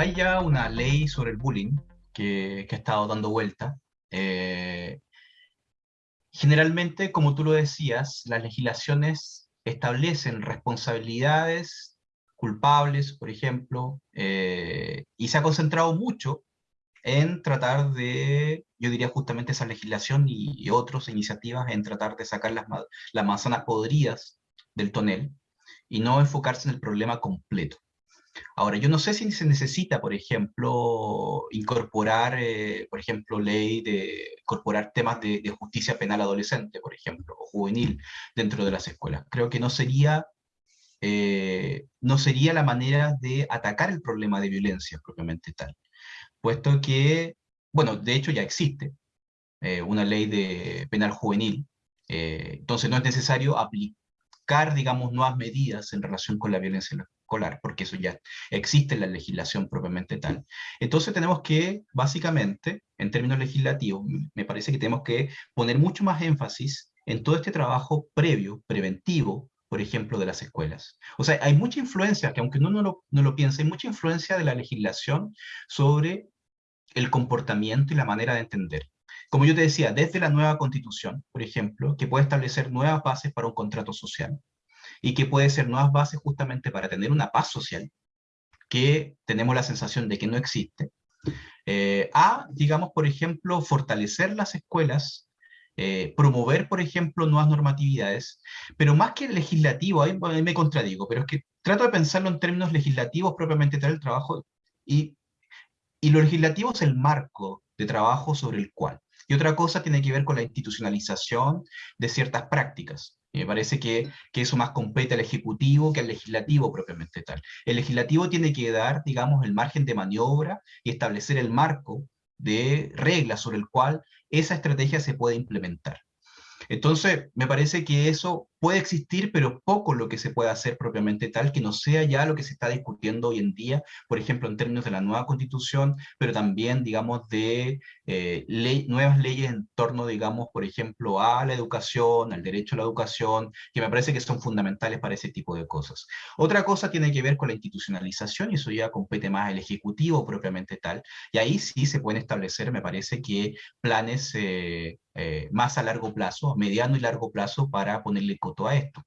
hay ya una ley sobre el bullying que, ha estado dando vuelta. Eh, generalmente, como tú lo decías, las legislaciones establecen responsabilidades culpables, por ejemplo, eh, y se ha concentrado mucho en tratar de, yo diría justamente esa legislación y, otras iniciativas en tratar de sacar las, las manzanas podridas del tonel y no enfocarse en el problema completo. Ahora, yo no sé si se necesita, por ejemplo, incorporar, eh, por ejemplo, ley de incorporar temas de, justicia penal adolescente, por ejemplo, o juvenil dentro de las escuelas. Creo que no sería, eh, no sería la manera de atacar el problema de violencia propiamente tal, puesto que, bueno, de hecho ya existe eh, una ley de penal juvenil, entonces no es necesario aplicar, digamos, nuevas medidas en relación con la violencia porque eso ya existe en la legislación propiamente tal. Entonces tenemos que, básicamente, en términos legislativos, me parece que tenemos que poner mucho más énfasis en todo este trabajo previo, preventivo, por ejemplo, de las escuelas. O sea, hay mucha influencia, que aunque uno no lo, no lo piense, hay mucha influencia de la legislación sobre el comportamiento y la manera de entender. Como yo te decía, desde la nueva constitución, por ejemplo, que puede establecer nuevas bases para un contrato social, y que puede ser nuevas bases justamente para tener una paz social, que tenemos la sensación de que no existe, eh, a, digamos, por ejemplo, fortalecer las escuelas, eh, promover, por ejemplo, nuevas normatividades, pero más que legislativo, ahí, me contradigo, pero es que trato de pensarlo en términos legislativos propiamente tal el trabajo, y, y lo legislativo es el marco de trabajo sobre el cual. Y otra cosa tiene que ver con la institucionalización de ciertas prácticas. Me parece que, que, eso más compete al Ejecutivo que al Legislativo propiamente tal. El Legislativo tiene que dar, digamos, el margen de maniobra y establecer el marco de reglas sobre el cual esa estrategia se puede implementar. Entonces, me parece que eso puede existir, pero poco lo que se puede hacer propiamente tal, que no sea ya lo que se está discutiendo hoy en día, por ejemplo, en términos de la nueva constitución, pero también, digamos, de eh, nuevas leyes en torno, digamos, por ejemplo, a la educación, al derecho a la educación, que me parece que son fundamentales para ese tipo de cosas. Otra cosa tiene que ver con la institucionalización, y eso ya compete más al Ejecutivo propiamente tal, y ahí sí se pueden establecer, me parece que planes eh, eh, más a largo plazo, mediano y largo plazo, para ponerle coto a esto.